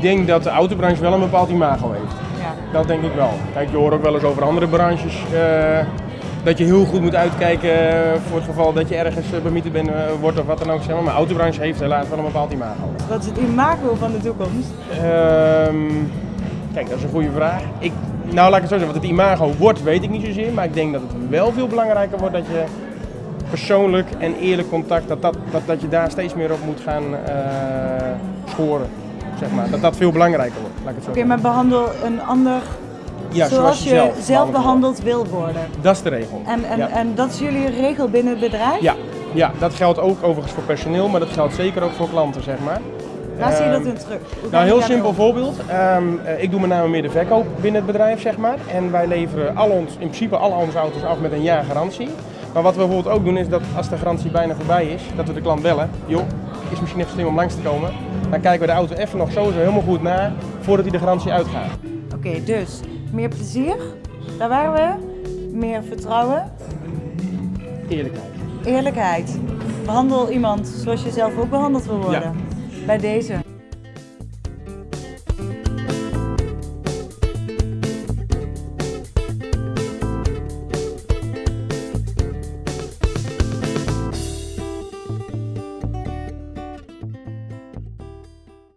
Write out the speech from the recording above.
denk dat de autobranche wel een bepaald imago heeft. Ja. Dat denk ik wel. Kijk, je hoort ook wel eens over andere branches eh, dat je heel goed moet uitkijken eh, voor het geval dat je ergens uh, bemieterd bent, eh, wordt of wat dan ook. Zeg maar. maar de autobranche heeft helaas wel een bepaald imago. Wat is het imago van de toekomst? Ehm, kijk, dat is een goede vraag. Ik, nou, laat ik het zo zeggen, wat het imago wordt, weet ik niet zozeer. Maar ik denk dat het wel veel belangrijker wordt dat je persoonlijk en eerlijk contact, dat, dat, dat, dat je daar steeds meer op moet gaan eh, scoren. Zeg maar. Dat dat veel belangrijker wordt, Oké, zeggen. maar behandel een ander Ja, zoals je zelf, behandeld behandeld wil worden. Dat is de regel. En, en, ja. en dat is jullie regel binnen het bedrijf? Ja, ja, dat geldt ook overigens voor personeel, maar dat geldt zeker ook voor klanten, zeg maar. Waar zie je dat Ehm, in terug? Hoe Nou, heel simpel voorbeeld. Ehm, eh, ik doe met name meer de verkoop binnen het bedrijf, zeg maar. En wij leveren al ons, in principe al onze auto's af met een jaar garantie. Maar wat we bijvoorbeeld ook doen is dat als de garantie bijna voorbij is, dat we de klant bellen. Joh, is misschien even slim om langs te komen. Dan kijken we de auto even nog sowieso helemaal goed na voordat hij de garantie uitgaat. Oké, dus meer plezier, daar waren we. Meer vertrouwen, Eerlijkheid. eerlijkheid. Behandel iemand zoals je zelf ook behandeld wil worden. Bij deze.